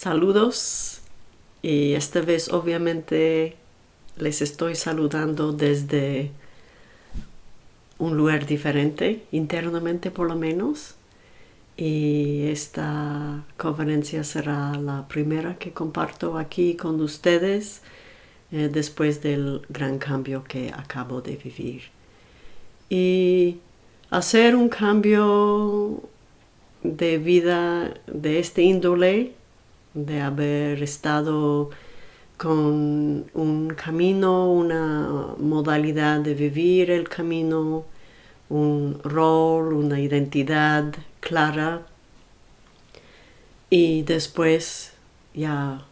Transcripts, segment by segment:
Saludos y esta vez obviamente les estoy saludando desde un lugar diferente, internamente por lo menos. Y esta conferencia será la primera que comparto aquí con ustedes eh, después del gran cambio que acabo de vivir. Y hacer un cambio de vida de este índole, de haber estado con un camino, una modalidad de vivir el camino, un rol, una identidad clara. Y después ya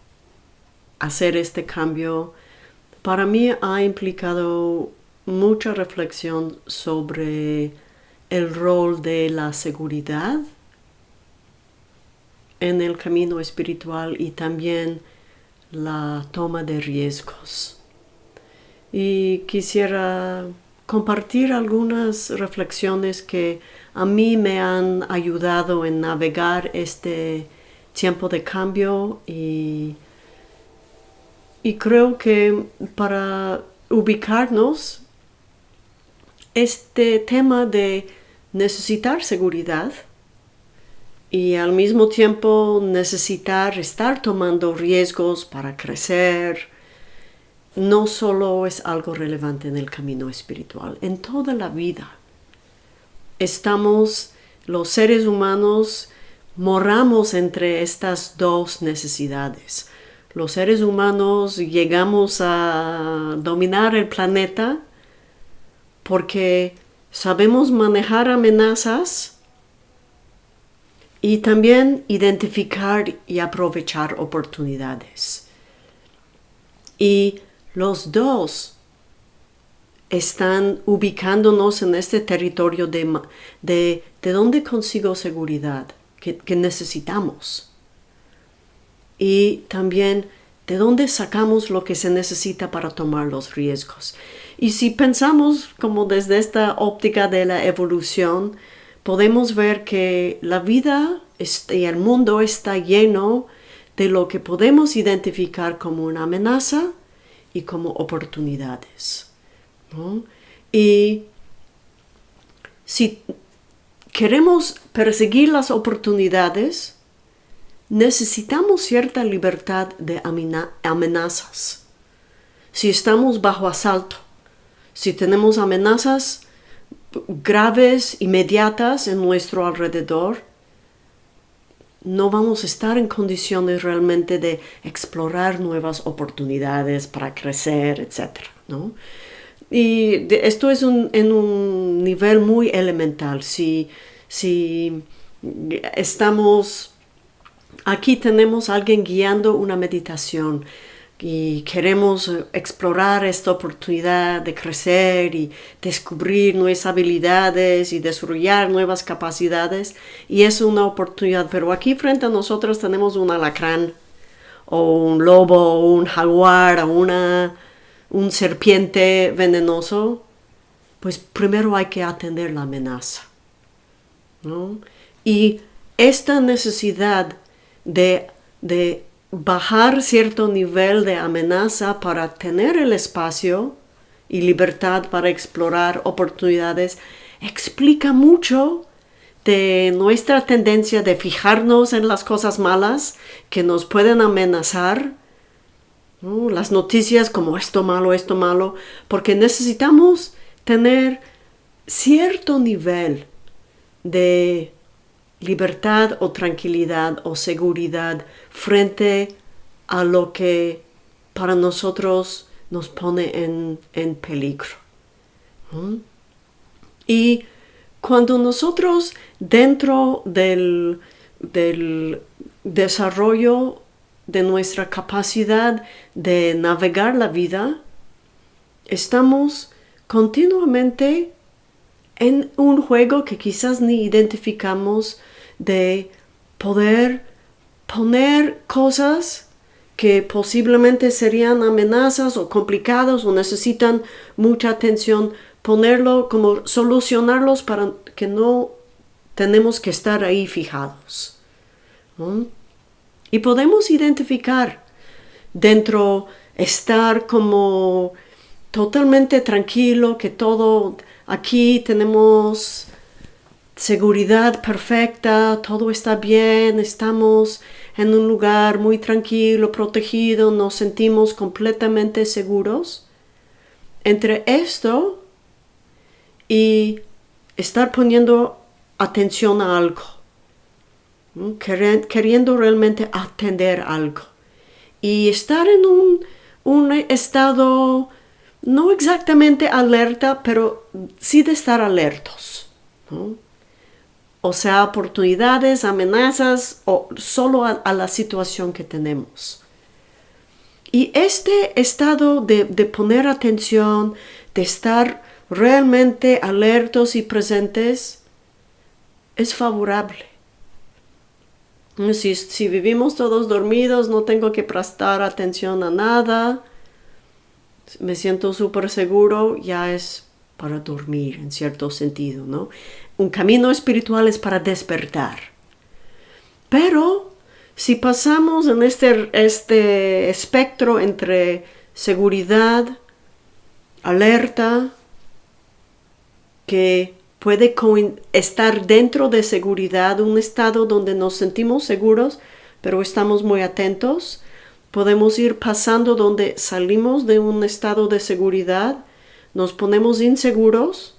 hacer este cambio para mí ha implicado mucha reflexión sobre el rol de la seguridad en el camino espiritual y también la toma de riesgos. Y quisiera compartir algunas reflexiones que a mí me han ayudado en navegar este tiempo de cambio y, y creo que para ubicarnos este tema de necesitar seguridad y al mismo tiempo necesitar estar tomando riesgos para crecer, no solo es algo relevante en el camino espiritual, en toda la vida. Estamos, los seres humanos, moramos entre estas dos necesidades. Los seres humanos llegamos a dominar el planeta porque sabemos manejar amenazas y también identificar y aprovechar oportunidades. Y los dos están ubicándonos en este territorio de, de, de dónde consigo seguridad que, que necesitamos. Y también de dónde sacamos lo que se necesita para tomar los riesgos. Y si pensamos como desde esta óptica de la evolución, podemos ver que la vida y el mundo está lleno de lo que podemos identificar como una amenaza y como oportunidades. Y si queremos perseguir las oportunidades, necesitamos cierta libertad de amenazas. Si estamos bajo asalto, si tenemos amenazas graves, inmediatas en nuestro alrededor, no vamos a estar en condiciones realmente de explorar nuevas oportunidades para crecer, etc. ¿no? Y esto es en un nivel muy elemental. Si, si estamos, aquí tenemos a alguien guiando una meditación, y queremos explorar esta oportunidad de crecer y descubrir nuevas habilidades y desarrollar nuevas capacidades. Y es una oportunidad pero aquí frente a nosotros tenemos un alacrán o un lobo o un jaguar o una un serpiente venenoso. Pues primero hay que atender la amenaza y esta necesidad de, de bajar cierto nivel de amenaza para tener el espacio y libertad para explorar oportunidades explica mucho de nuestra tendencia de fijarnos en las cosas malas que nos pueden amenazar, las noticias como esto malo, esto malo, porque necesitamos tener cierto nivel de libertad o tranquilidad o seguridad frente a lo que para nosotros nos pone en, peligro. Y cuando nosotros dentro del, del desarrollo de nuestra capacidad de navegar la vida, estamos continuamente en un juego que quizás ni identificamos de poder poner cosas que posiblemente serían amenazas o complicados o necesitan mucha atención, ponerlo como solucionarlos para que no tenemos que estar ahí fijados. Y podemos identificar dentro, estar como totalmente tranquilo, que todo aquí tenemos seguridad perfecta, todo está bien, estamos en un lugar muy tranquilo, protegido, nos sentimos completamente seguros. Entre esto y estar poniendo atención a algo, queriendo realmente atender algo y estar en un, un estado no exactamente alerta, pero sí de estar alertos. O sea, oportunidades, amenazas o solo a, la situación que tenemos. Y este estado de, de, poner atención, de estar realmente alertos y presentes, es favorable. Si, si vivimos todos dormidos, no tengo que prestar atención a nada, me siento súper seguro, ya es para dormir en cierto sentido, ¿no? Un camino espiritual es para despertar. Pero si pasamos en este, este espectro entre seguridad, alerta, que puede estar dentro de seguridad, un estado donde nos sentimos seguros, pero estamos muy atentos, Podemos ir pasando donde salimos de un estado de seguridad, nos ponemos inseguros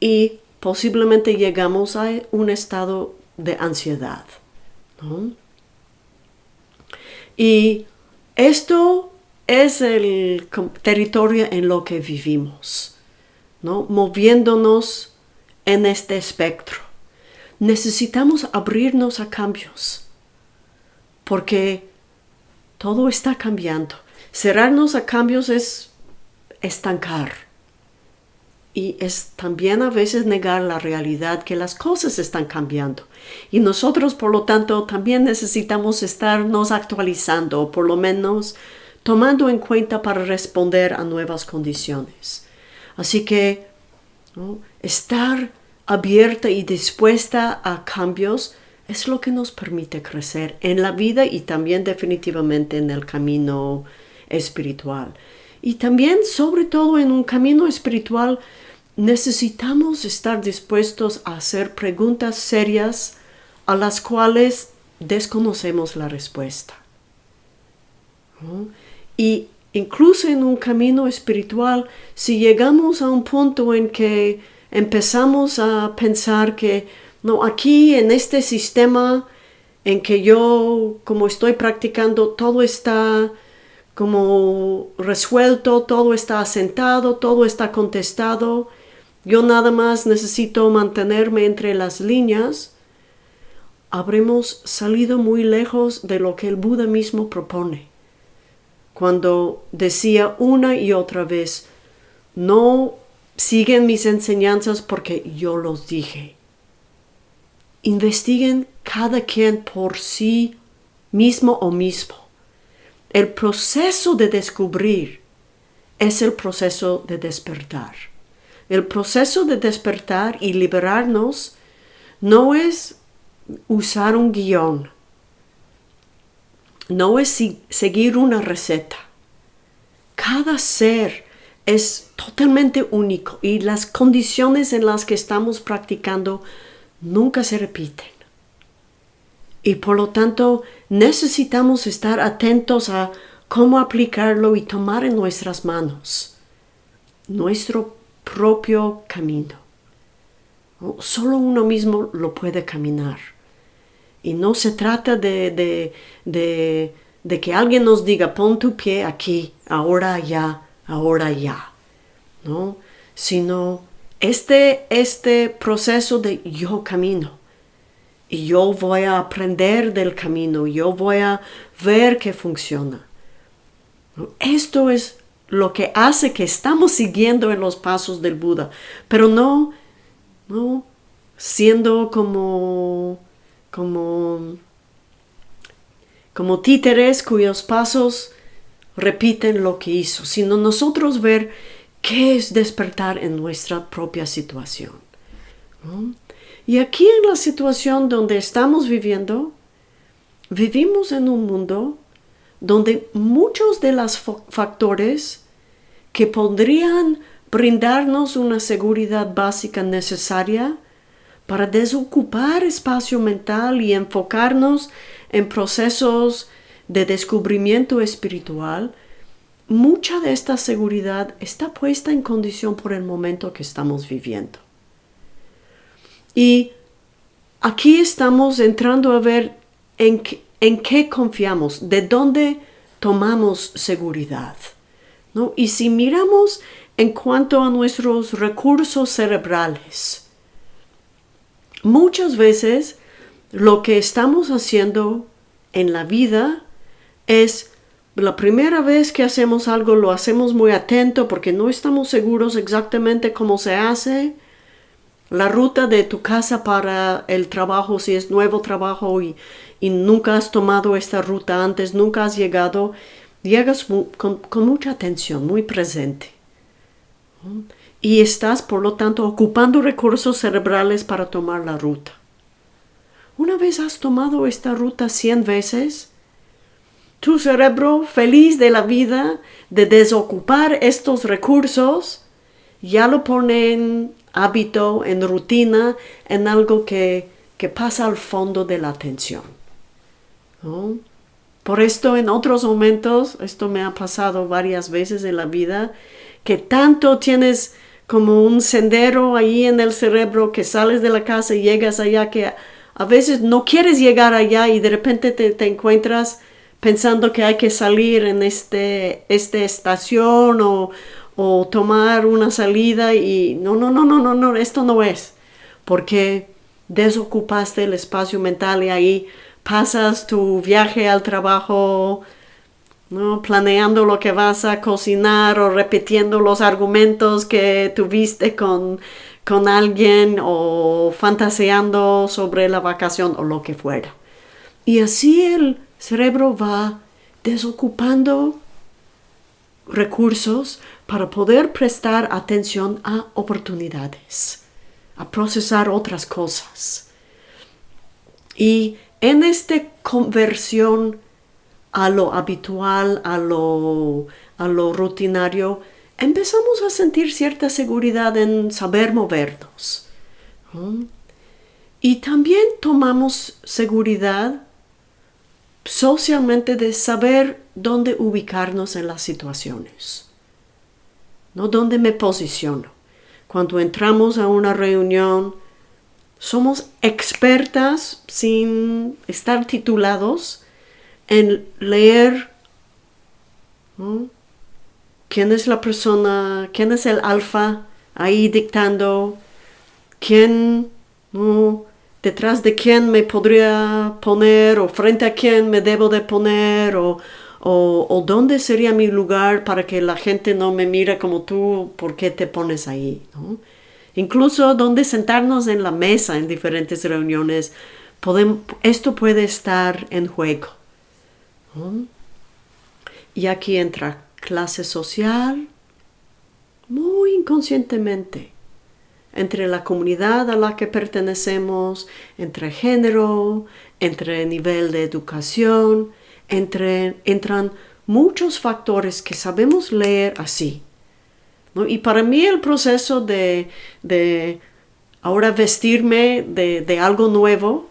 y posiblemente llegamos a un estado de ansiedad. Y esto es el territorio en lo que vivimos, ¿no? moviéndonos en este espectro. Necesitamos abrirnos a cambios, porque todo está cambiando. Cerrarnos a cambios es estancar. Y es también a veces negar la realidad que las cosas están cambiando. Y nosotros, por lo tanto, también necesitamos estarnos actualizando, o por lo menos tomando en cuenta para responder a nuevas condiciones. Así que estar abierta y dispuesta a cambios es lo que nos permite crecer en la vida y también definitivamente en el camino espiritual. Y también, sobre todo en un camino espiritual, necesitamos estar dispuestos a hacer preguntas serias a las cuales desconocemos la respuesta. Y incluso en un camino espiritual, si llegamos a un punto en que empezamos a pensar que no, aquí en este sistema en que yo, como estoy practicando, todo está como resuelto, todo está asentado, todo está contestado. Yo nada más necesito mantenerme entre las líneas. Habremos salido muy lejos de lo que el Buda mismo propone. Cuando decía una y otra vez, no siguen mis enseñanzas porque yo los dije investiguen cada quien por sí mismo o mismo. El proceso de descubrir es el proceso de despertar. El proceso de despertar y liberarnos no es usar un guion, no es seguir una receta. Cada ser es totalmente único y las condiciones en las que estamos practicando nunca se repiten. Y por lo tanto necesitamos estar atentos a cómo aplicarlo y tomar en nuestras manos nuestro propio camino. Solo uno mismo lo puede caminar. Y no se trata de, de, de, que alguien nos diga, pon tu pie aquí, ahora ya, ahora ya. ¿no? Sino este, este proceso de yo camino y yo voy a aprender del camino, yo voy a ver que funciona. Esto es lo que hace que estamos siguiendo en los pasos del Buda, pero no, no siendo como, como, como títeres cuyos pasos repiten lo que hizo, sino nosotros ver qué es despertar en nuestra propia situación. Y aquí en la situación donde estamos viviendo, vivimos en un mundo donde muchos de los factores que podrían brindarnos una seguridad básica necesaria para desocupar espacio mental y enfocarnos en procesos de descubrimiento espiritual, mucha de esta seguridad está puesta en condición por el momento que estamos viviendo. Y aquí estamos entrando a ver en, qué confiamos, de dónde tomamos seguridad. ¿no? Y si miramos en cuanto a nuestros recursos cerebrales, muchas veces lo que estamos haciendo en la vida es la primera vez que hacemos algo lo hacemos muy atento porque no estamos seguros exactamente cómo se hace. La ruta de tu casa para el trabajo, si es nuevo trabajo y, nunca has tomado esta ruta antes, nunca has llegado, llegas con, con mucha atención, muy presente. Y estás, por lo tanto, ocupando recursos cerebrales para tomar la ruta. Una vez has tomado esta ruta 100 veces, tu cerebro feliz de la vida de desocupar estos recursos ya lo pone en hábito, en rutina, en algo que, pasa al fondo de la atención. Por esto en otros momentos, esto me ha pasado varias veces en la vida, que tanto tienes como un sendero ahí en el cerebro que sales de la casa y llegas allá que a veces no quieres llegar allá y de repente te, te encuentras pensando que hay que salir en este, esta estación o, o tomar una salida y no, no, no, no, no, no, esto no es, porque desocupaste el espacio mental y ahí pasas tu viaje al trabajo, ¿no? planeando lo que vas a cocinar o repitiendo los argumentos que tuviste con, con alguien o fantaseando sobre la vacación o lo que fuera. Y así el cerebro va desocupando recursos para poder prestar atención a oportunidades, a procesar otras cosas. Y en esta conversión a lo habitual, a lo, a lo rutinario, empezamos a sentir cierta seguridad en saber movernos. Y también tomamos seguridad socialmente de saber dónde ubicarnos en las situaciones, no dónde me posiciono. Cuando entramos a una reunión, somos expertas sin estar titulados en leer quién es la persona, quién es el alfa ahí dictando, quién detrás de quién me podría poner o frente a quién me debo de poner o, o, dónde sería mi lugar para que la gente no me mire como tú, ¿por qué te pones ahí? Incluso dónde sentarnos en la mesa en diferentes reuniones, esto puede estar en juego. Y aquí entra clase social, muy inconscientemente entre la comunidad a la que pertenecemos, entre género, entre nivel de educación, entre, entran muchos factores que sabemos leer así. Y para mí el proceso de, ahora vestirme de, algo nuevo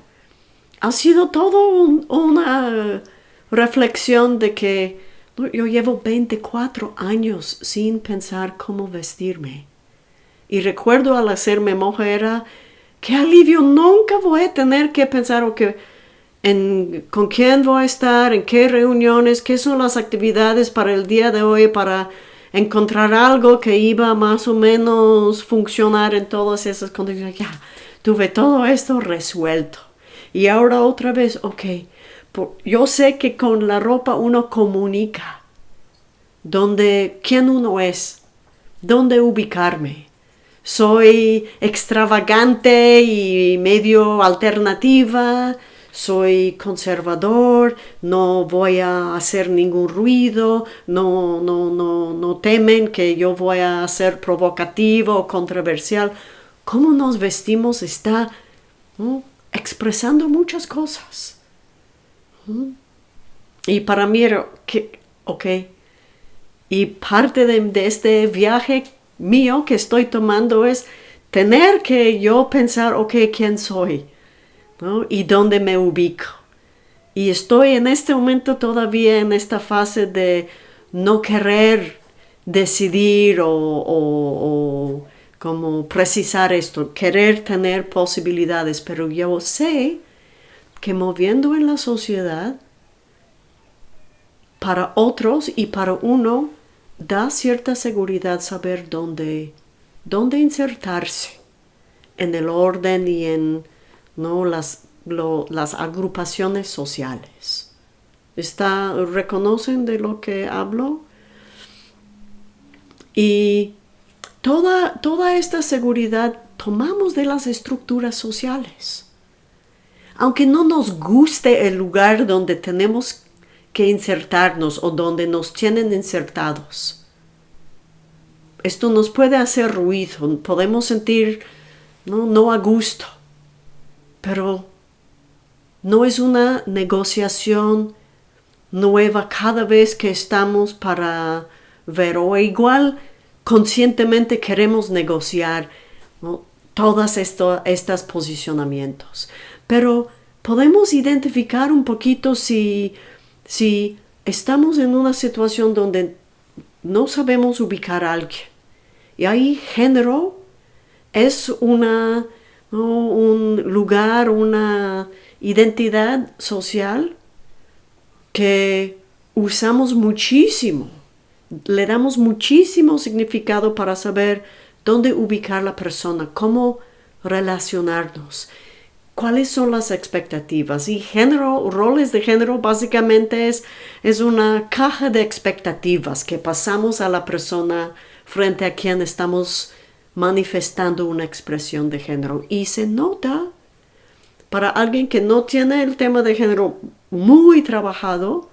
ha sido todo una reflexión de que yo llevo 24 años sin pensar cómo vestirme y recuerdo al hacerme mujer, qué alivio, nunca voy a tener que pensar en con quién voy a estar, en qué reuniones, qué son las actividades para el día de hoy, para encontrar algo que iba más o menos funcionar en todas esas condiciones. Ya, tuve todo esto resuelto. Y ahora otra vez, ok, yo sé que con la ropa uno comunica dónde, quién uno es, dónde ubicarme soy extravagante y medio alternativa, soy conservador, no voy a hacer ningún ruido, no, no, no, no temen que yo voy a ser provocativo o controversial. Cómo nos vestimos está expresando muchas cosas. Y para mí que, ok. Y parte de, este viaje mío que estoy tomando es tener que yo pensar, ok, ¿quién soy? Y dónde me ubico. Y estoy en este momento todavía en esta fase de no querer decidir o, o como precisar esto, querer tener posibilidades, pero yo sé que moviendo en la sociedad, para otros y para uno, da cierta seguridad saber dónde, dónde insertarse en el orden y en ¿no? las, las agrupaciones sociales. Está, ¿Reconocen de lo que hablo? Y toda, toda esta seguridad tomamos de las estructuras sociales. Aunque no nos guste el lugar donde tenemos que insertarnos o donde nos tienen insertados. Esto nos puede hacer ruido, podemos sentir no, no a gusto, pero no es una negociación nueva cada vez que estamos para ver o igual conscientemente queremos negociar todos estos posicionamientos. Pero podemos identificar un poquito si, si estamos en una situación donde no sabemos ubicar a alguien. Y ahí género es una, un lugar, una identidad social que usamos muchísimo. Le damos muchísimo significado para saber dónde ubicar la persona, cómo relacionarnos cuáles son las expectativas. Y género, roles de género básicamente es, es una caja de expectativas que pasamos a la persona frente a quien estamos manifestando una expresión de género. Y se nota para alguien que no tiene el tema de género muy trabajado,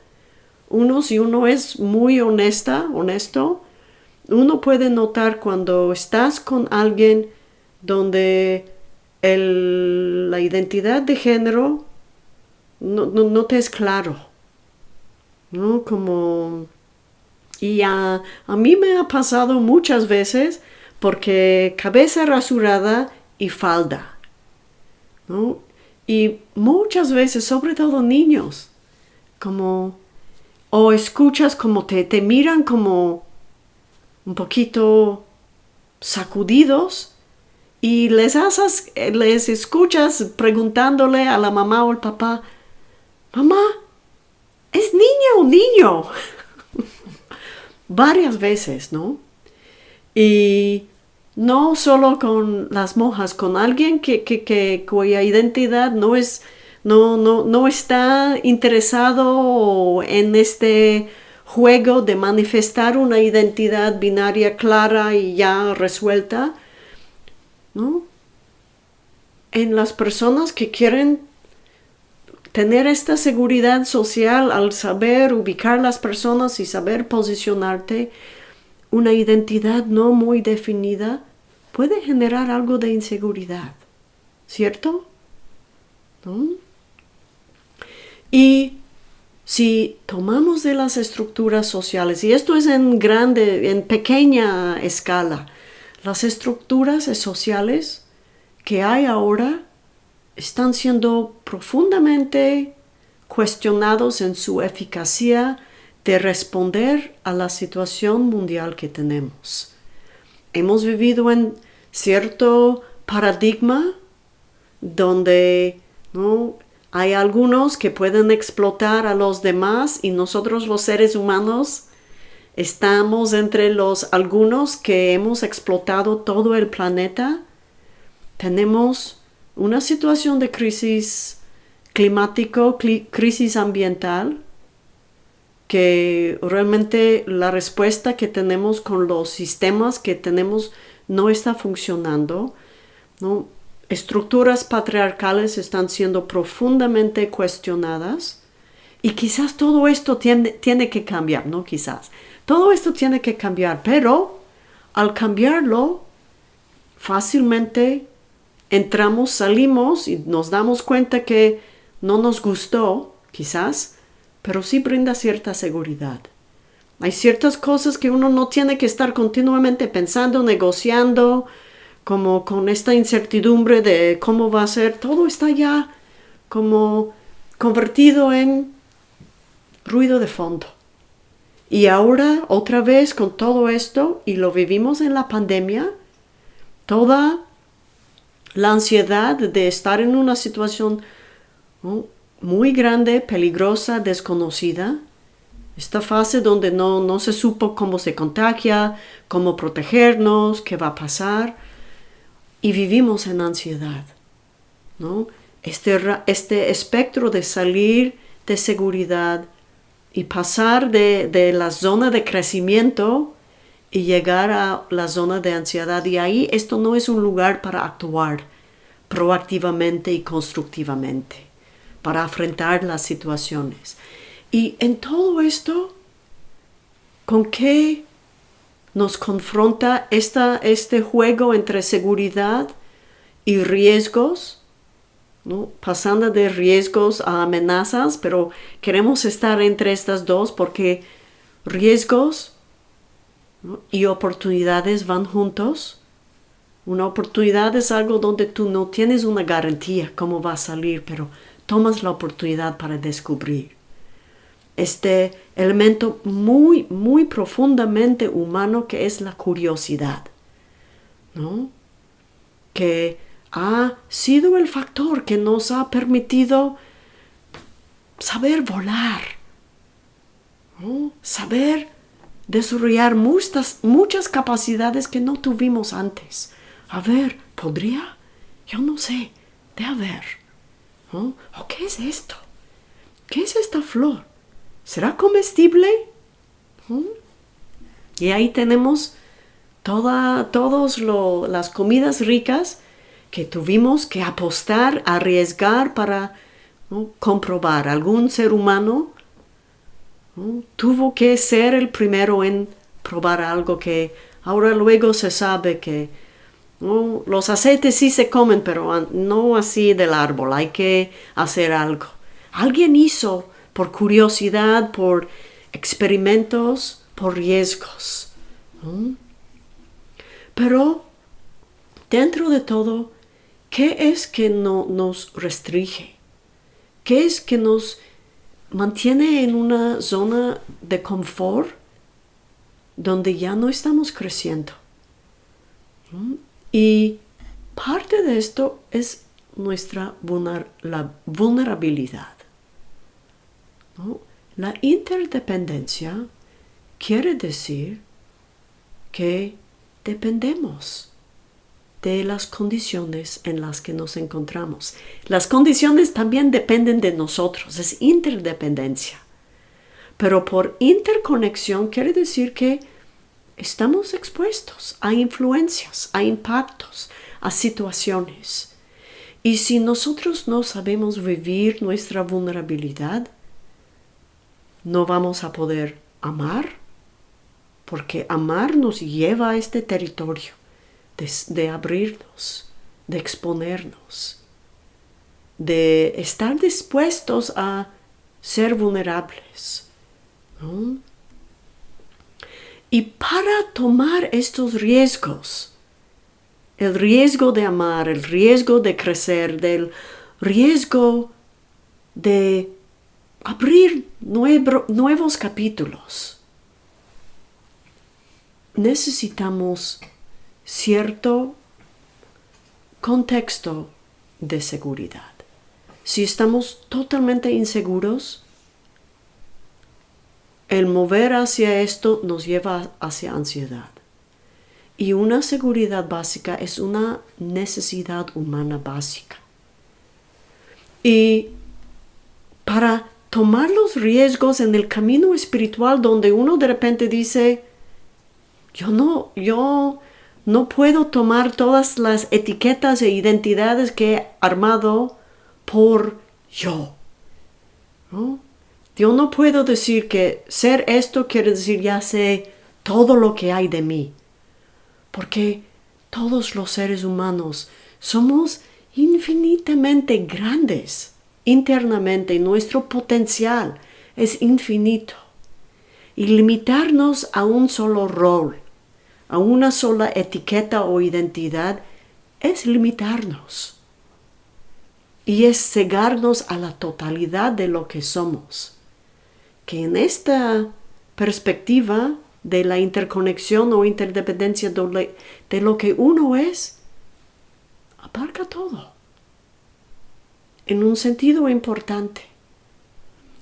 uno si uno es muy honesta, honesto, uno puede notar cuando estás con alguien donde la identidad de género no, te es claro. ¿no? Como, y a, mí me ha pasado muchas veces porque cabeza rasurada y falda. Y muchas veces, sobre todo niños, como, o escuchas como te, te miran como un poquito sacudidos y les haces, les escuchas preguntándole a la mamá o al papá, mamá, ¿es niña o niño? Varias veces, ¿no? Y no solo con las monjas, con alguien que, que, cuya identidad no es, no, no, no está interesado en este juego de manifestar una identidad binaria clara y ya resuelta, ¿no? En las personas que quieren tener esta seguridad social al saber ubicar las personas y saber posicionarte, una identidad no muy definida puede generar algo de inseguridad, ¿cierto? Y si tomamos de las estructuras sociales, y esto es en grande, en pequeña escala, las estructuras sociales que hay ahora están siendo profundamente cuestionados en su eficacia de responder a la situación mundial que tenemos. Hemos vivido en cierto paradigma donde ¿no? hay algunos que pueden explotar a los demás y nosotros los seres humanos Estamos entre los algunos que hemos explotado todo el planeta. Tenemos una situación de crisis climático, crisis ambiental, que realmente la respuesta que tenemos con los sistemas que tenemos no está funcionando. Estructuras patriarcales están siendo profundamente cuestionadas y quizás todo esto tiene, tiene que cambiar, ¿no? Quizás. Todo esto tiene que cambiar, pero al cambiarlo, fácilmente entramos, salimos y nos damos cuenta que no nos gustó quizás, pero sí brinda cierta seguridad. Hay ciertas cosas que uno no tiene que estar continuamente pensando, negociando, como con esta incertidumbre de cómo va a ser. Todo está ya como convertido en ruido de fondo. Y ahora, otra vez con todo esto, y lo vivimos en la pandemia, toda la ansiedad de estar en una situación muy grande, peligrosa, desconocida, esta fase donde no, no se supo cómo se contagia, cómo protegernos, qué va a pasar, y vivimos en ansiedad. ¿no? Este, este espectro de salir de seguridad y pasar de, la zona de crecimiento y llegar a la zona de ansiedad. Y ahí esto no es un lugar para actuar proactivamente y constructivamente, para afrontar las situaciones. Y en todo esto, ¿con qué nos confronta esta, este juego entre seguridad y riesgos? pasando de riesgos a amenazas, pero queremos estar entre estas dos porque riesgos y oportunidades van juntos. Una oportunidad es algo donde tú no tienes una garantía cómo va a salir, pero tomas la oportunidad para descubrir. Este elemento muy, muy profundamente humano que es la curiosidad, ¿no? Que ha sido el factor que nos ha permitido saber volar, saber desarrollar muchas, muchas capacidades que no tuvimos antes. A ver, ¿podría? Yo no sé, de a ver. ¿O qué es esto? ¿Qué es esta flor? ¿Será comestible? Y ahí tenemos todas las comidas ricas que tuvimos que apostar, arriesgar para comprobar. Algún ser humano tuvo que ser el primero en probar algo que ahora luego se sabe que los aceites sí se comen, pero no así del árbol, hay que hacer algo. Alguien hizo por curiosidad, por experimentos, por riesgos. Pero dentro de todo, ¿Qué es que no nos restringe? ¿Qué es que nos mantiene en una zona de confort donde ya no estamos creciendo? Y parte de esto es nuestra vulnerabilidad. La interdependencia quiere decir que dependemos de las condiciones en las que nos encontramos. Las condiciones también dependen de nosotros, es interdependencia. Pero por interconexión quiere decir que estamos expuestos a influencias, a impactos, a situaciones. Y si nosotros no sabemos vivir nuestra vulnerabilidad, no vamos a poder amar, porque amar nos lleva a este territorio de, abrirnos, de exponernos, de estar dispuestos a ser vulnerables. Y para tomar estos riesgos, el riesgo de amar, el riesgo de crecer, del riesgo de abrir nuevos capítulos, necesitamos cierto contexto de seguridad. Si estamos totalmente inseguros, el mover hacia esto nos lleva hacia ansiedad. Y una seguridad básica es una necesidad humana básica. Y para tomar los riesgos en el camino espiritual donde uno de repente dice, yo no, yo no puedo tomar todas las etiquetas e identidades que he armado por yo. Yo no puedo decir que ser esto quiere decir ya sé todo lo que hay de mí. Porque todos los seres humanos somos infinitamente grandes, internamente, nuestro potencial es infinito. Y limitarnos a un solo rol, a una sola etiqueta o identidad, es limitarnos. Y es cegarnos a la totalidad de lo que somos. Que en esta perspectiva de la interconexión o interdependencia de lo que uno es, abarca todo. En un sentido importante.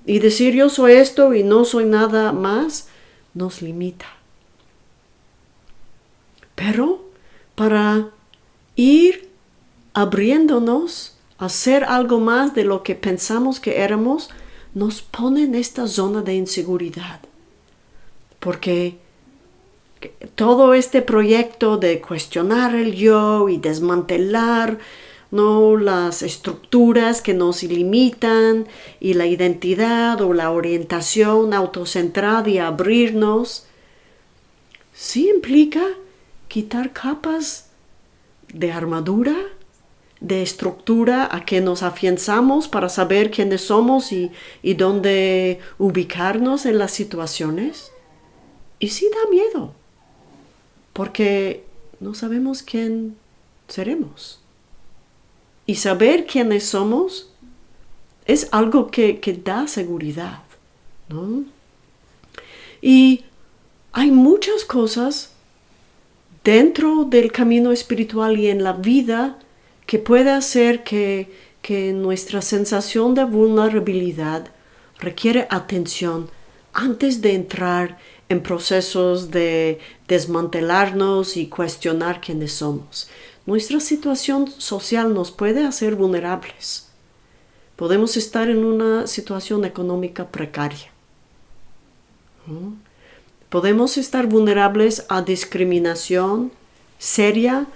Y decir yo soy esto y no soy nada más nos limita. Pero para ir abriéndonos a ser algo más de lo que pensamos que éramos, nos pone en esta zona de inseguridad. Porque todo este proyecto de cuestionar el yo y desmantelar no las estructuras que nos limitan y la identidad o la orientación autocentrada y abrirnos sí implica quitar capas de armadura de estructura a que nos afianzamos para saber quiénes somos y, y dónde ubicarnos en las situaciones. Y sí da miedo, porque no sabemos quién seremos. Y saber quiénes somos es algo que, da seguridad. ¿no? Y hay muchas cosas dentro del camino espiritual y en la vida que puede hacer que, que nuestra sensación de vulnerabilidad requiere atención antes de entrar en procesos de desmantelarnos y cuestionar quiénes somos. Nuestra situación social nos puede hacer vulnerables. Podemos estar en una situación económica precaria. Podemos estar vulnerables a discriminación seria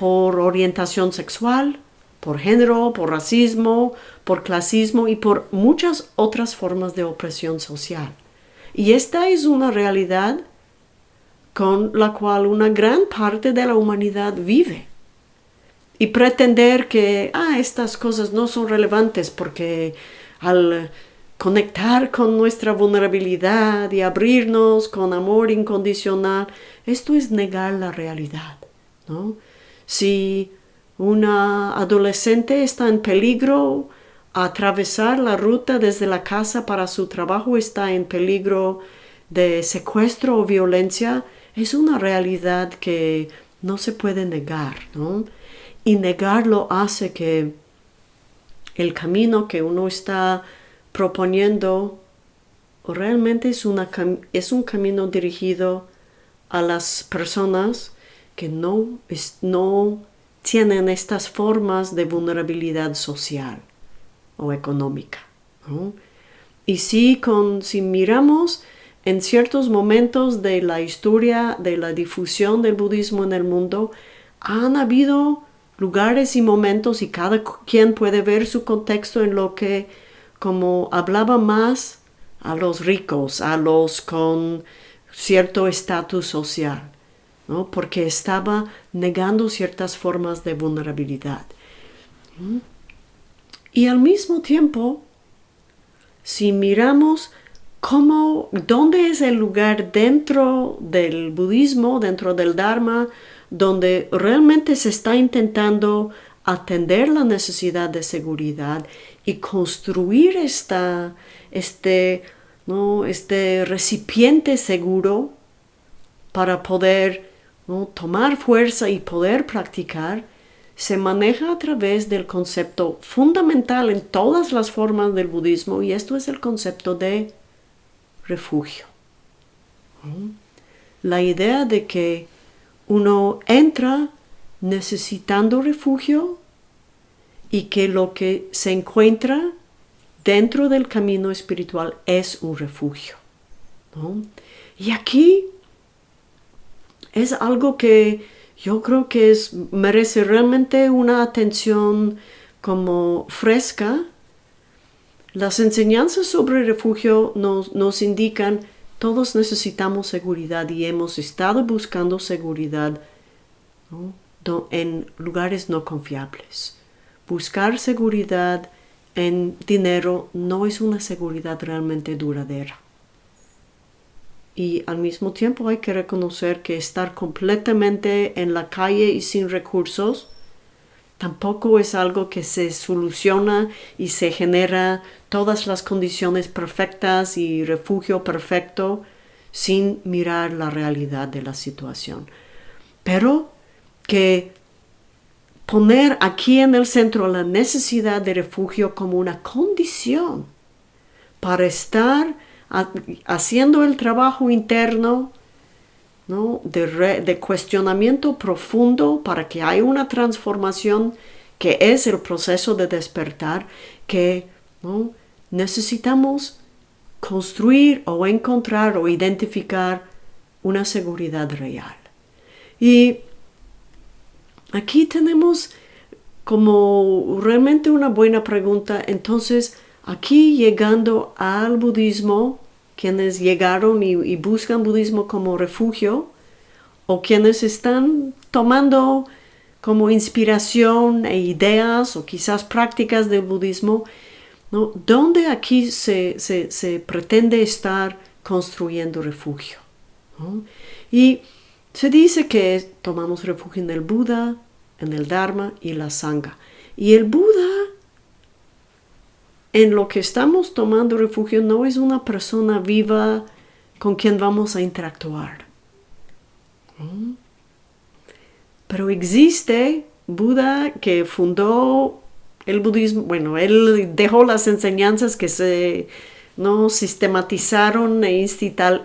por orientación sexual, por género, por racismo, por clasismo y por muchas otras formas de opresión social. Y esta es una realidad con la cual una gran parte de la humanidad vive. Y pretender que ah, estas cosas no son relevantes porque al conectar con nuestra vulnerabilidad y abrirnos con amor incondicional, esto es negar la realidad. ¿no? Si una adolescente está en peligro, atravesar la ruta desde la casa para su trabajo está en peligro de secuestro o violencia, es una realidad que no se puede negar, ¿no? Y negarlo hace que el camino que uno está proponiendo realmente es, un camino dirigido a las personas que no, no tienen estas formas de vulnerabilidad social o económica. Y si, con, si miramos en ciertos momentos de la historia de la difusión del budismo en el mundo, han habido lugares y momentos y cada quien puede ver su contexto en lo que como hablaba más a los ricos, a los con cierto estatus social, porque estaba negando ciertas formas de vulnerabilidad. Y al mismo tiempo, si miramos cómo, dónde es el lugar dentro del budismo, dentro del Dharma, donde realmente se está intentando atender la necesidad de seguridad y construir esta, este, ¿no? este recipiente seguro para poder tomar fuerza y poder practicar, se maneja a través del concepto fundamental en todas las formas del budismo y esto es el concepto de refugio. La idea de que uno entra necesitando refugio y que lo que se encuentra dentro del camino espiritual es un refugio. Y aquí es algo que yo creo que es, merece realmente una atención como fresca. Las enseñanzas sobre refugio nos, nos indican todos necesitamos seguridad y hemos estado buscando seguridad en lugares no confiables. Buscar seguridad en dinero no es una seguridad realmente duradera. Y al mismo tiempo hay que reconocer que estar completamente en la calle y sin recursos tampoco es algo que se soluciona y se genera todas las condiciones perfectas y refugio perfecto sin mirar la realidad de la situación. Pero que poner aquí en el centro la necesidad de refugio como una condición para estar haciendo el trabajo interno de, cuestionamiento profundo para que haya una transformación que es el proceso de despertar que necesitamos construir o encontrar o identificar una seguridad real. Y aquí tenemos como realmente una buena pregunta. Entonces, aquí llegando al budismo, quienes llegaron y, buscan budismo como refugio o quienes están tomando como inspiración e ideas o quizás prácticas del budismo, ¿no? ¿dónde aquí se, pretende estar construyendo refugio? Y se dice que tomamos refugio en el Buda, en el Dharma y la Sangha. Y el Buda en lo que estamos tomando refugio no es una persona viva con quien vamos a interactuar. ¿Mm? Pero existe Buda que fundó el budismo, bueno, él dejó las enseñanzas que se no sistematizaron e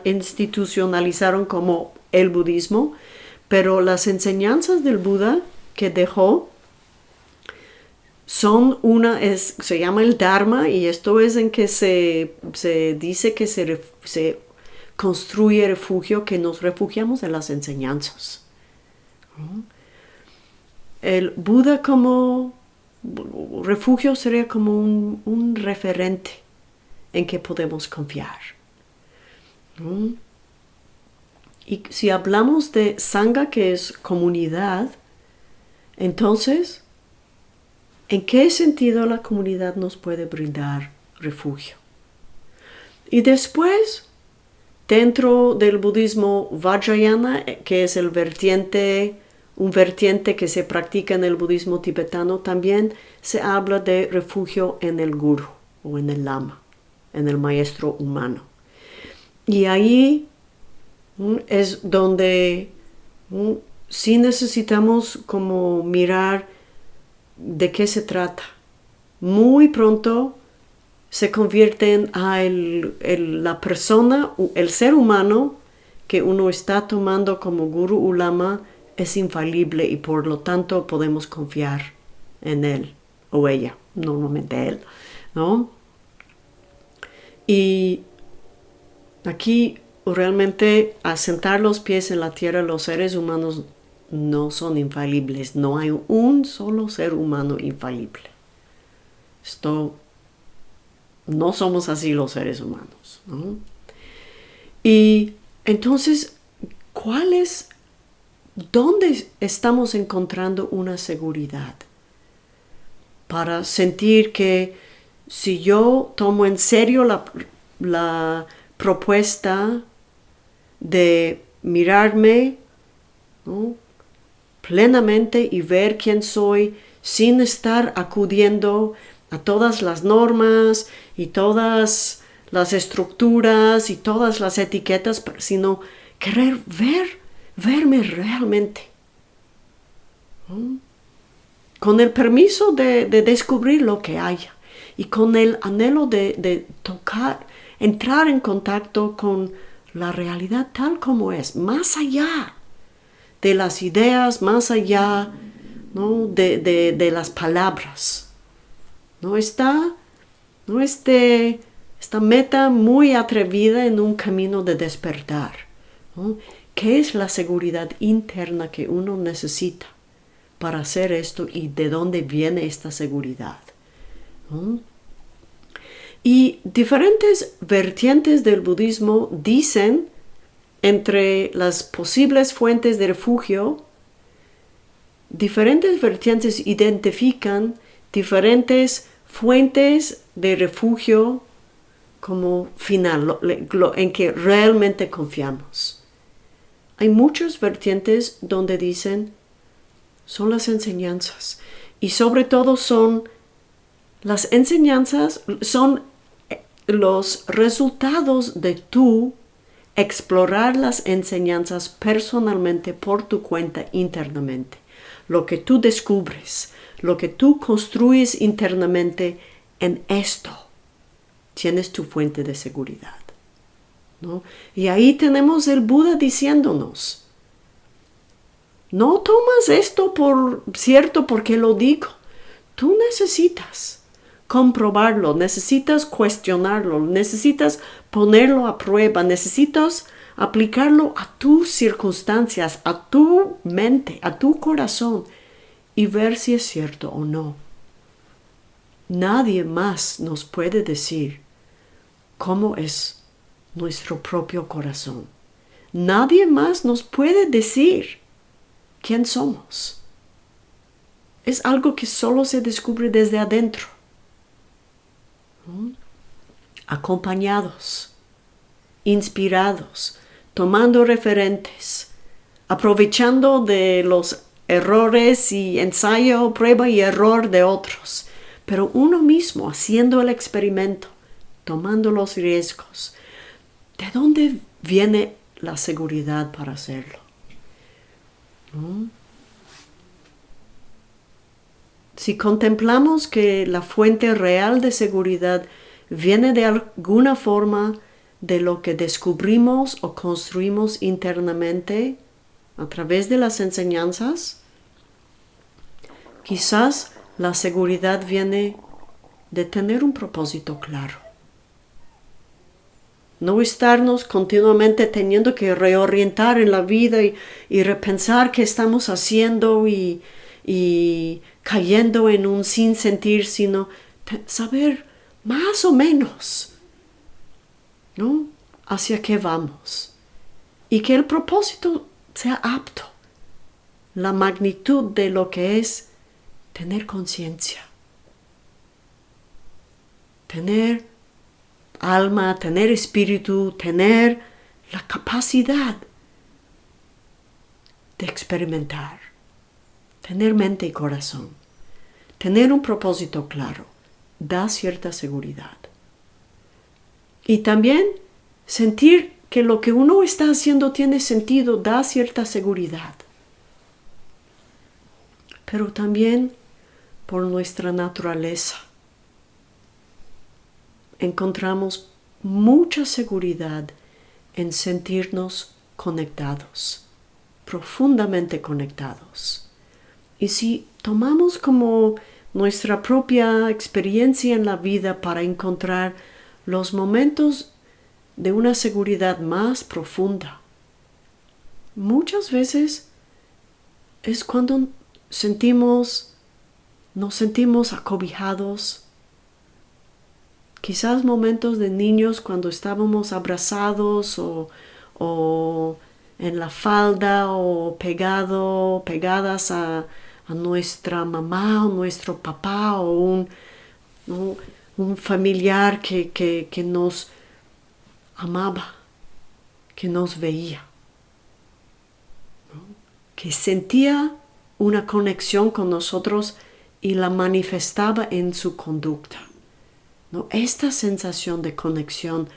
institucionalizaron como el budismo, pero las enseñanzas del Buda que dejó son una, se llama el Dharma y esto es en que se, dice que se, se, construye refugio, que nos refugiamos en las enseñanzas. El Buda como refugio sería como un, un referente en que podemos confiar. Y si hablamos de Sangha, que es comunidad, entonces ¿En qué sentido la comunidad nos puede brindar refugio? Y después, dentro del budismo Vajrayana, que es el vertiente, un vertiente que se practica en el budismo tibetano, también se habla de refugio en el guru o en el lama, en el maestro humano. Y ahí es donde sí necesitamos como mirar de qué se trata. Muy pronto se convierte en ah, la persona, el ser humano que uno está tomando como guru ulama es infalible y por lo tanto podemos confiar en él o ella, normalmente él, ¿no? Y aquí realmente asentar los pies en la tierra los seres humanos no son infalibles. No hay un solo ser humano infalible. Esto no somos así los seres humanos. Y entonces, ¿cuál es, dónde estamos encontrando una seguridad? Para sentir que si yo tomo en serio la, la propuesta de mirarme, ¿no? Plenamente y ver quién soy sin estar acudiendo a todas las normas y todas las estructuras y todas las etiquetas, sino querer ver, verme realmente. Con el permiso de, descubrir lo que haya y con el anhelo de, de tocar, entrar en contacto con la realidad tal como es, más allá de las ideas más allá de, las palabras. ¿no? Está ¿no? Este, esta meta muy atrevida en un camino de despertar. ¿Qué es la seguridad interna que uno necesita para hacer esto y de dónde viene esta seguridad? Y diferentes vertientes del budismo dicen entre las posibles fuentes de refugio, diferentes vertientes identifican diferentes fuentes de refugio como final, en que realmente confiamos. Hay muchas vertientes donde dicen son las enseñanzas y sobre todo son las enseñanzas, son los resultados de tú explorar las enseñanzas personalmente por tu cuenta internamente. Lo que tú descubres, lo que tú construyes internamente en esto, tienes tu fuente de seguridad. Y ahí tenemos el Buda diciéndonos, no tomas esto por cierto porque lo digo, tú necesitas comprobarlo, necesitas cuestionarlo, necesitas ponerlo a prueba, necesitas aplicarlo a tus circunstancias, a tu mente, a tu corazón y ver si es cierto o no. Nadie más nos puede decir cómo es nuestro propio corazón. Nadie más nos puede decir quién somos. Es algo que solo se descubre desde adentro. Acompañados, inspirados, tomando referentes, aprovechando de los errores y ensayo, prueba y error de otros, pero uno mismo haciendo el experimento, tomando los riesgos. ¿De dónde viene la seguridad para hacerlo? Si contemplamos que la fuente real de seguridad viene de alguna forma de lo que descubrimos o construimos internamente, a través de las enseñanzas, quizás la seguridad viene de tener un propósito claro. No estarnos continuamente teniendo que reorientar en la vida y, repensar qué estamos haciendo y, y cayendo en un sin sentir, sino saber más o menos, ¿no? Hacia qué vamos. Y que el propósito sea apto, la magnitud de lo que es tener conciencia, tener alma, tener espíritu, tener la capacidad de experimentar, tener mente y corazón, tener un propósito claro, da cierta seguridad. Y también sentir que lo que uno está haciendo tiene sentido, da cierta seguridad. Pero también por nuestra naturaleza encontramos mucha seguridad en sentirnos conectados, profundamente conectados. Y si tomamos como nuestra propia experiencia en la vida para encontrar los momentos de una seguridad más profunda. Muchas veces es cuando sentimos, nos sentimos acobijados. Quizás momentos de niños cuando estábamos abrazados o, o en la falda o pegado, pegadas a, nuestra mamá o nuestro papá o un, un familiar que, que nos amaba, que nos veía, que sentía una conexión con nosotros y la manifestaba en su conducta. ¿no? Esta sensación de conexión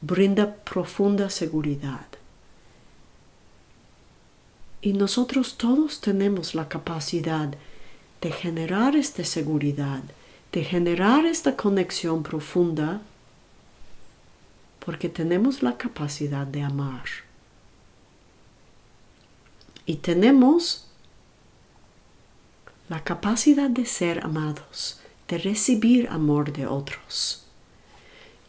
brinda profunda seguridad. Y nosotros todos tenemos la capacidad de generar esta seguridad, de generar esta conexión profunda porque tenemos la capacidad de amar. Y tenemos la capacidad de ser amados, de recibir amor de otros.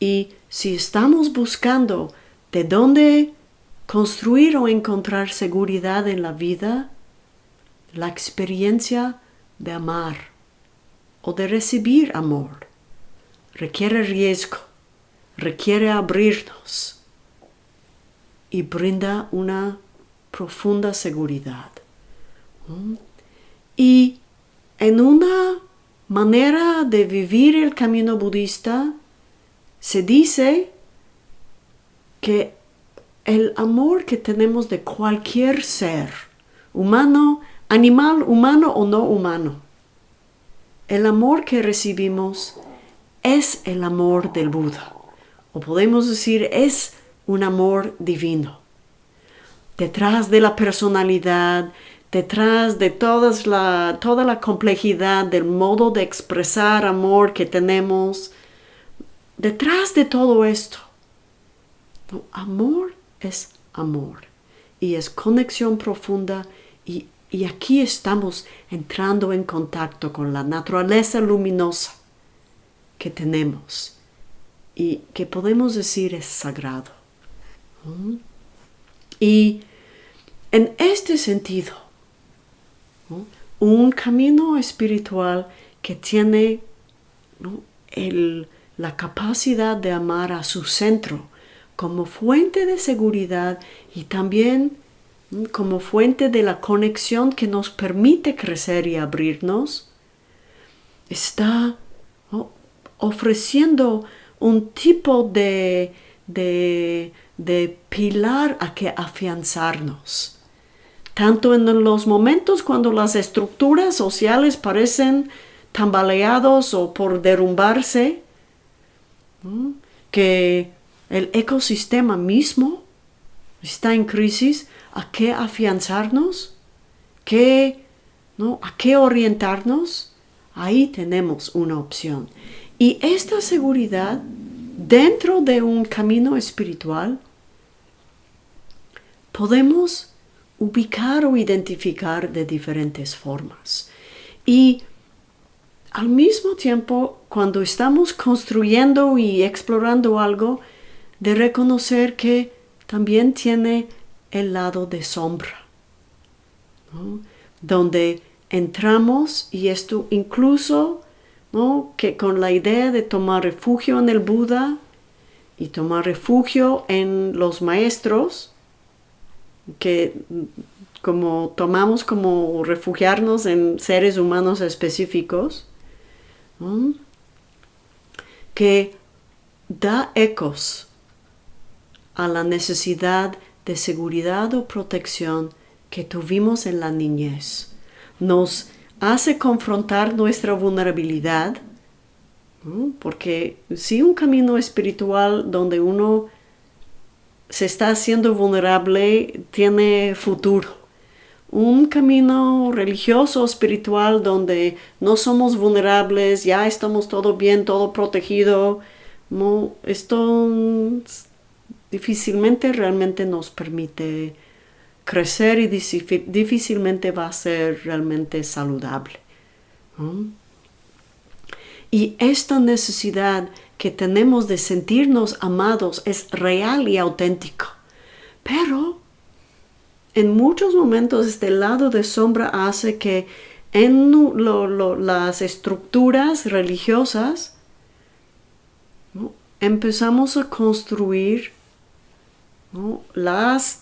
Y si estamos buscando de dónde construir o encontrar seguridad en la vida, la experiencia de amar o de recibir amor requiere riesgo, requiere abrirnos y brinda una profunda seguridad. Y en una manera de vivir el camino budista, se dice que el amor que tenemos de cualquier ser, humano, animal, humano o no humano, el amor que recibimos es el amor del Buda, o podemos decir es un amor divino. Detrás de la personalidad, detrás de la, toda la complejidad del modo de expresar amor que tenemos, detrás de todo esto, amor es amor y es conexión profunda y, y aquí estamos entrando en contacto con la naturaleza luminosa que tenemos y que podemos decir es sagrado. Y en este sentido, un camino espiritual que tiene la capacidad de amar a su centro como fuente de seguridad y también como fuente de la conexión que nos permite crecer y abrirnos, está ofreciendo un tipo de, de, de pilar a que afianzarnos. Tanto en los momentos cuando las estructuras sociales parecen tambaleados o por derrumbarse, que el ecosistema mismo está en crisis, ¿a qué afianzarnos? ¿Qué, ¿no? ¿A qué orientarnos? Ahí tenemos una opción. Y esta seguridad dentro de un camino espiritual, podemos ubicar o identificar de diferentes formas. Y al mismo tiempo, cuando estamos construyendo y explorando algo, de reconocer que también tiene el lado de sombra, donde entramos y esto incluso que con la idea de tomar refugio en el Buda y tomar refugio en los maestros, que como tomamos como refugiarnos en seres humanos específicos, que da ecos a la necesidad de seguridad o protección que tuvimos en la niñez. Nos hace confrontar nuestra vulnerabilidad, porque si un camino espiritual donde uno se está haciendo vulnerable tiene futuro. Un camino religioso, espiritual, donde no somos vulnerables, ya estamos todo bien, todo protegido, no, esto difícilmente realmente nos permite crecer y difícilmente va a ser realmente saludable. Y esta necesidad que tenemos de sentirnos amados es real y auténtico. Pero en muchos momentos este lado de sombra hace que en las estructuras religiosas empezamos a construir las,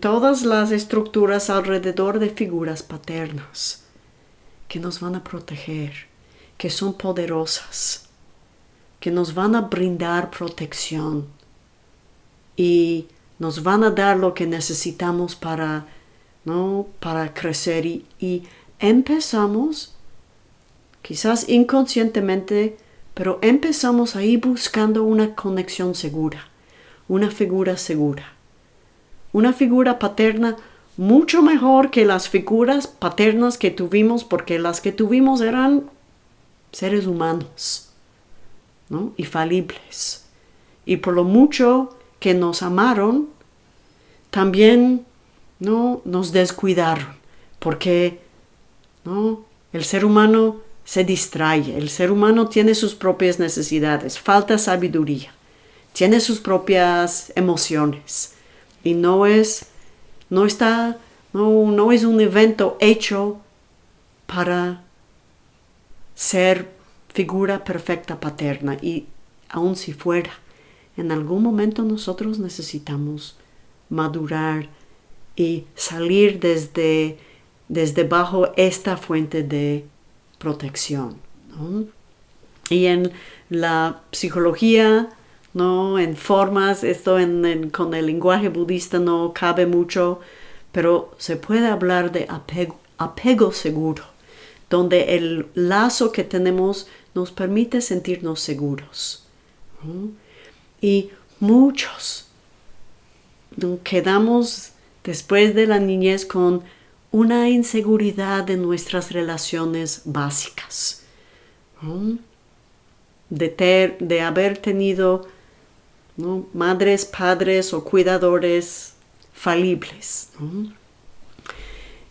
todas las estructuras alrededor de figuras paternas que nos van a proteger, que son poderosas que nos van a brindar protección y nos van a dar lo que necesitamos para, ¿no? para crecer y, y empezamos, quizás inconscientemente, pero empezamos ahí buscando una conexión segura, una figura segura, una figura paterna mucho mejor que las figuras paternas que tuvimos porque las que tuvimos eran seres humanos y falibles. Y por lo mucho que nos amaron, también ¿no? nos descuidaron, porque ¿no? el ser humano se distrae, el ser humano tiene sus propias necesidades, falta sabiduría, tiene sus propias emociones y no es, no está, no, no es un evento hecho para ser figura perfecta paterna y aun si fuera, en algún momento nosotros necesitamos madurar y salir desde, desde bajo esta fuente de protección. Y en la psicología, ¿no? En formas, esto con el lenguaje budista no cabe mucho, pero se puede hablar de apego, seguro, donde el lazo que tenemos nos permite sentirnos seguros. Y muchos quedamos después de la niñez con una inseguridad en nuestras relaciones básicas. De, de, haber tenido madres, padres o cuidadores falibles.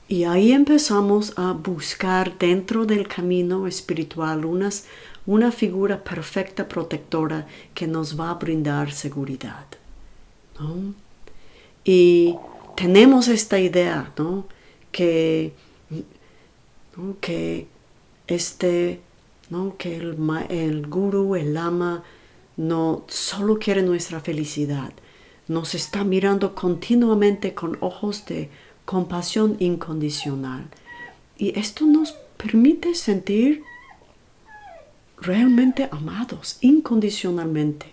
Y ahí empezamos a buscar dentro del camino espiritual unas, una figura perfecta protectora que nos va a brindar seguridad. Y tenemos esta idea, ¿no? Que, que este, ¿no? Que el guru, el lama, no solo quiere nuestra felicidad, nos está mirando continuamente con ojos de compasión incondicional. Y esto nos permite sentir realmente amados incondicionalmente.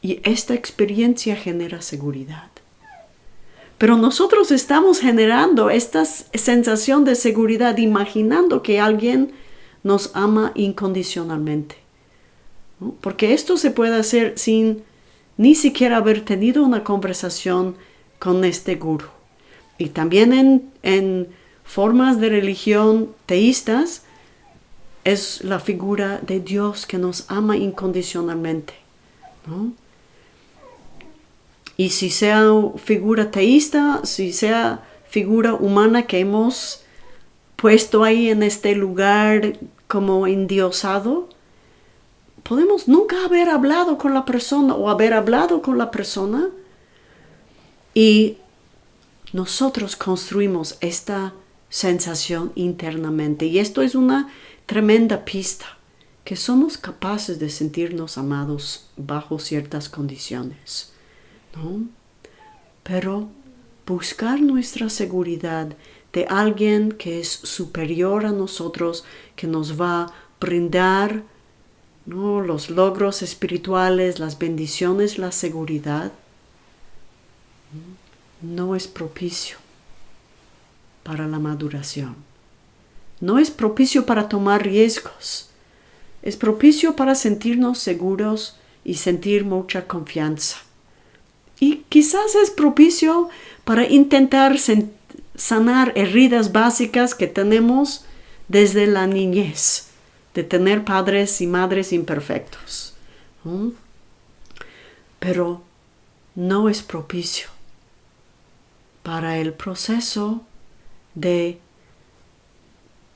Y esta experiencia genera seguridad. Pero nosotros estamos generando esta sensación de seguridad imaginando que alguien nos ama incondicionalmente. Porque esto se puede hacer sin ni siquiera haber tenido una conversación con este guru. Y también en, formas de religión teístas es la figura de Dios que nos ama incondicionalmente. Y si sea figura teísta, si sea figura humana que hemos puesto ahí en este lugar como endiosado, podemos nunca haber hablado con la persona o haber hablado con la persona y nosotros construimos esta sensación internamente y esto es una tremenda pista que somos capaces de sentirnos amados bajo ciertas condiciones, ¿no? Pero buscar nuestra seguridad de alguien que es superior a nosotros, que nos va a brindar ¿no? los logros espirituales, las bendiciones, la seguridad, no es propicio para la maduración. No es propicio para tomar riesgos. Es propicio para sentirnos seguros y sentir mucha confianza. Y quizás es propicio para intentar sanar heridas básicas que tenemos desde la niñez de tener padres y madres imperfectos. Pero no es propicio para el proceso de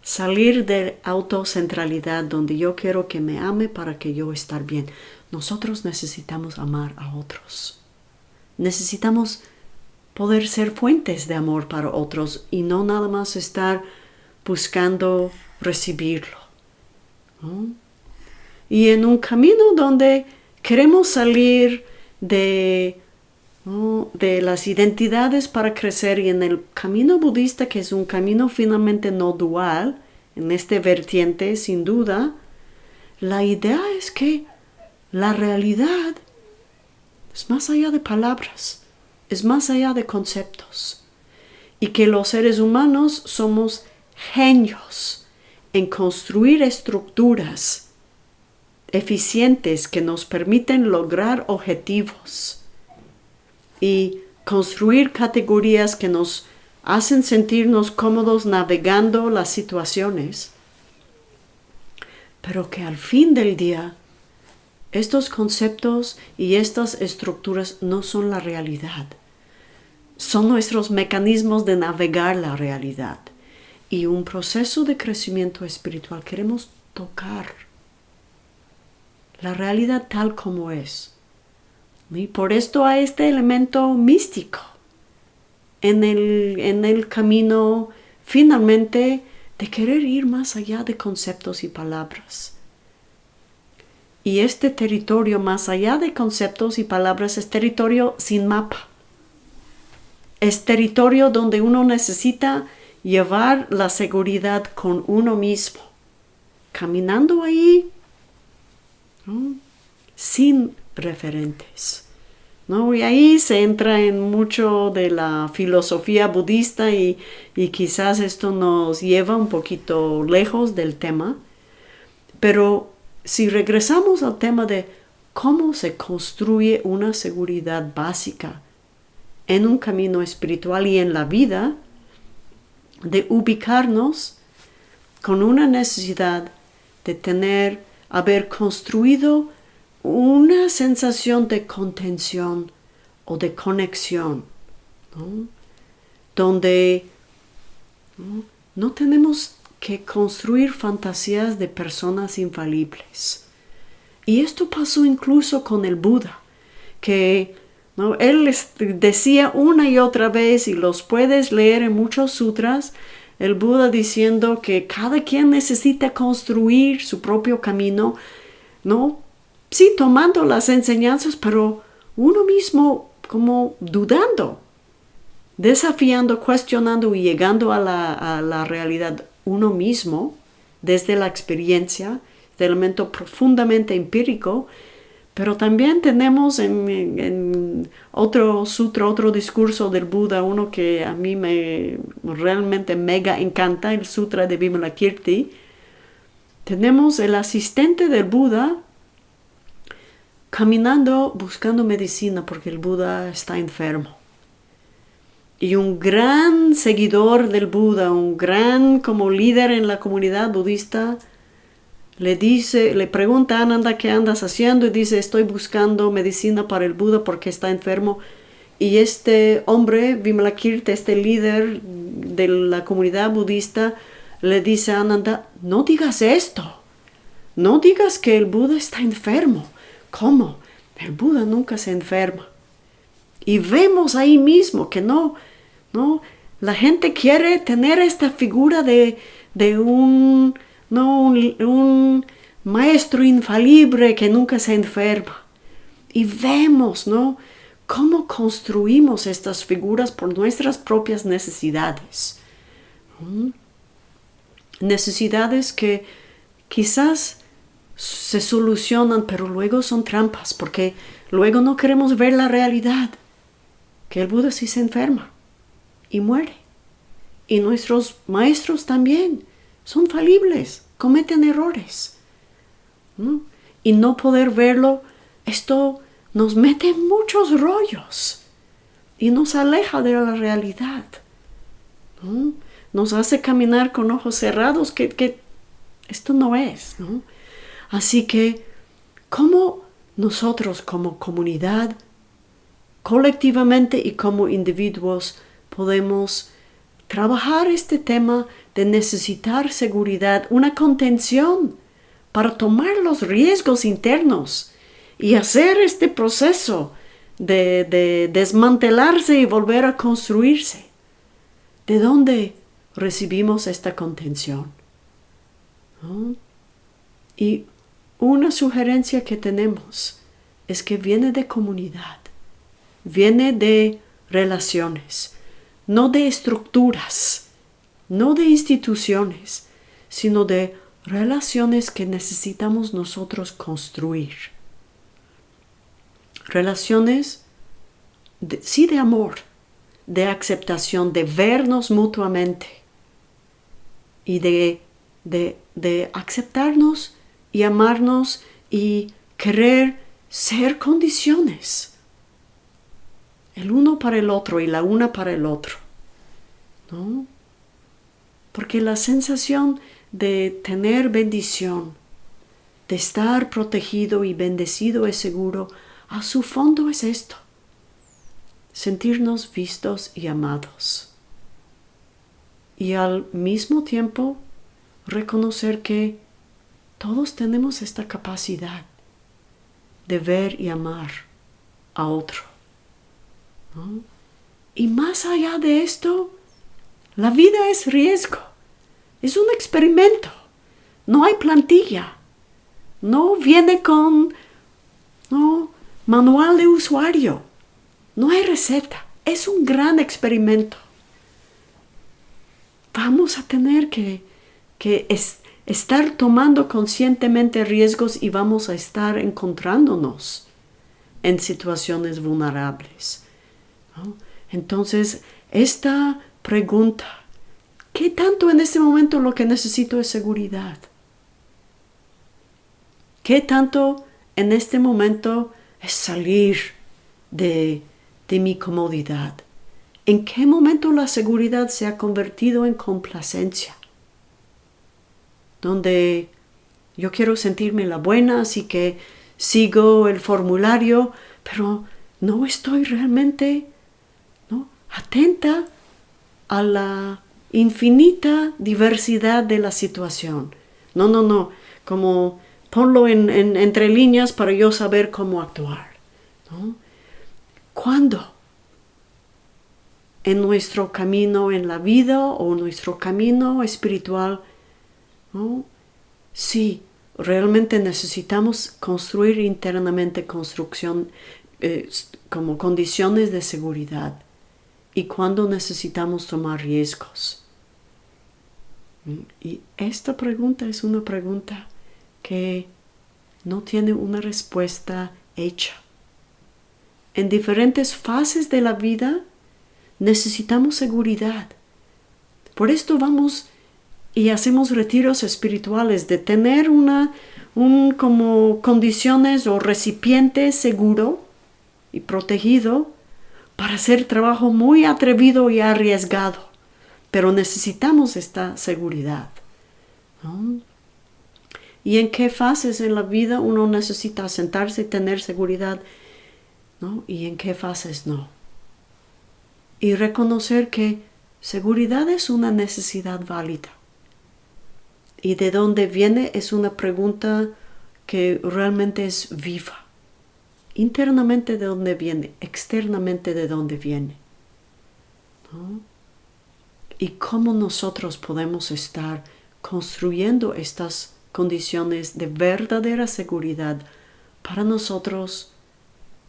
salir de autocentralidad donde yo quiero que me ame para que yo estar bien. Nosotros necesitamos amar a otros. Necesitamos poder ser fuentes de amor para otros y no nada más estar buscando recibirlo. Y en un camino donde queremos salir de, de las identidades para crecer y en el camino budista, que es un camino finalmente no dual, en este vertiente, sin duda, la idea es que la realidad es más allá de palabras, es más allá de conceptos, y que los seres humanos somos genios en construir estructuras eficientes que nos permiten lograr objetivos y construir categorías que nos hacen sentirnos cómodos navegando las situaciones, pero que al fin del día estos conceptos y estas estructuras no son la realidad, son nuestros mecanismos de navegar la realidad y un proceso de crecimiento espiritual queremos tocar la realidad tal como es. Y por esto hay este elemento místico en el, en el camino finalmente de querer ir más allá de conceptos y palabras. Y este territorio más allá de conceptos y palabras es territorio sin mapa. Es territorio donde uno necesita llevar la seguridad con uno mismo, caminando ahí sin referentes. ¿no? Y ahí se entra en mucho de la filosofía budista y, y quizás esto nos lleva un poquito lejos del tema. Pero si regresamos al tema de cómo se construye una seguridad básica en un camino espiritual y en la vida, de ubicarnos con una necesidad de tener, haber construido una sensación de contención o de conexión, donde ¿no? tenemos que construir fantasías de personas infalibles. Y esto pasó incluso con el Buda, que él les decía una y otra vez, y los puedes leer en muchos sutras, el Buda diciendo que cada quien necesita construir su propio camino, ¿no? sí, tomando las enseñanzas, pero uno mismo como dudando, desafiando, cuestionando y llegando a la, realidad uno mismo desde la experiencia, de elemento profundamente empírico, pero también tenemos en, otro sutra, otro discurso del Buda, uno que a mí me realmente mega encanta, el sutra de Vimalakirti, tenemos el asistente del Buda caminando buscando medicina porque el Buda está enfermo. Y un gran seguidor del Buda, un gran como líder en la comunidad budista, le dice, le pregunta a Ananda qué andas haciendo y dice estoy buscando medicina para el Buda porque está enfermo. Y este hombre, Vimalakirti, este líder de la comunidad budista, le dice a Ananda, no digas esto, no digas que el Buda está enfermo. ¿Cómo? El Buda nunca se enferma. Y vemos ahí mismo que no, no, la gente quiere tener esta figura de, un, no, un, maestro infalible que nunca se enferma. Y vemos, ¿no? Cómo construimos estas figuras por nuestras propias necesidades. Necesidades que quizás se solucionan, pero luego son trampas, porque luego no queremos ver la realidad, que el Buda sí se enferma y muere. Y nuestros maestros también son falibles, cometen errores. Y no poder verlo, esto nos mete en muchos rollos y nos aleja de la realidad. Nos hace caminar con ojos cerrados que, que esto no es. Así que, ¿cómo nosotros como comunidad, colectivamente y como individuos, podemos trabajar este tema de necesitar seguridad, una contención para tomar los riesgos internos y hacer este proceso de, desmantelarse y volver a construirse. ¿De dónde recibimos esta contención? Y una sugerencia que tenemos es que viene de comunidad, viene de relaciones, no de estructuras, no de instituciones, sino de relaciones que necesitamos nosotros construir. Relaciones, sí de amor, de aceptación, de vernos mutuamente y de, de, de aceptarnos y amarnos y querer ser condiciones. El uno para el otro y la una para el otro. ¿No? Porque la sensación de tener bendición, de estar protegido y bendecido es seguro, a su fondo es esto. Sentirnos vistos y amados. Y al mismo tiempo reconocer que todos tenemos esta capacidad de ver y amar a otro. Y más allá de esto, la vida es riesgo, es un experimento, no hay plantilla, no viene con no, manual de usuario, no hay receta, es un gran experimento. Vamos a tener que, que estar tomando conscientemente riesgos y vamos a estar encontrándonos en situaciones vulnerables. Entonces, esta pregunta, ¿qué tanto en este momento lo que necesito es seguridad? ¿Qué tanto en este momento es salir de, de mi comodidad? ¿En qué momento la seguridad se ha convertido en complacencia? Donde yo quiero sentirme la buena, así que sigo el formulario, pero no estoy realmente. Atenta a la infinita diversidad de la situación. No, no, no, como ponlo en, entre líneas para yo saber cómo actuar. ¿Cuándo? En nuestro camino en la vida o nuestro camino espiritual, sí, realmente necesitamos construir internamente construcción eh, como condiciones de seguridad y cuando necesitamos tomar riesgos. Y esta pregunta es una pregunta que no tiene una respuesta hecha. En diferentes fases de la vida necesitamos seguridad. Por esto vamos y hacemos retiros espirituales de tener una un como condiciones o recipiente seguro y protegido para hacer trabajo muy atrevido y arriesgado. Pero necesitamos esta seguridad. ¿Y en qué fases en la vida uno necesita sentarse y tener seguridad? ¿no? ¿Y en qué fases no? Y reconocer que seguridad es una necesidad válida. Y de dónde viene es una pregunta que realmente es viva. Internamente de dónde viene, externamente de dónde viene. Y cómo nosotros podemos estar construyendo estas condiciones de verdadera seguridad para nosotros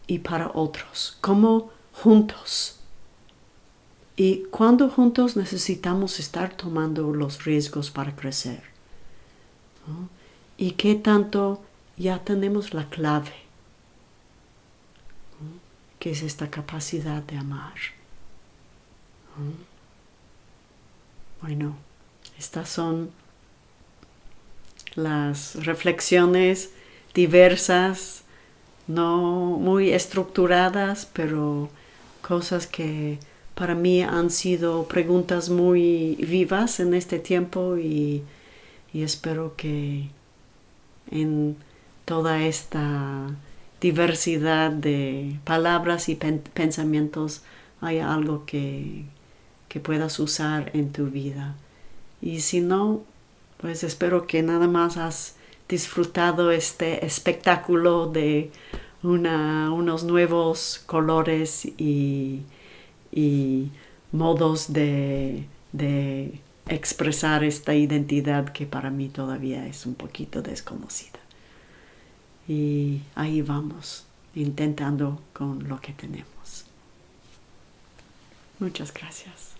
y para otros, como juntos. Y cuando juntos necesitamos estar tomando los riesgos para crecer. Y qué tanto ya tenemos la clave, es esta capacidad de amar. Bueno, estas son las reflexiones diversas, no muy estructuradas, pero cosas que para mí han sido preguntas muy vivas en este tiempo y, espero que en toda esta diversidad de palabras y pensamientos haya algo que, que puedas usar en tu vida. Y si no, pues espero que nada más has disfrutado este espectáculo de unos nuevos colores y, modos de, de expresar esta identidad que para mí todavía es un poquito desconocida. Y ahí vamos, intentando con lo que tenemos. Muchas gracias.